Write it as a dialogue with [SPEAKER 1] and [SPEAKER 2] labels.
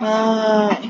[SPEAKER 1] Ah.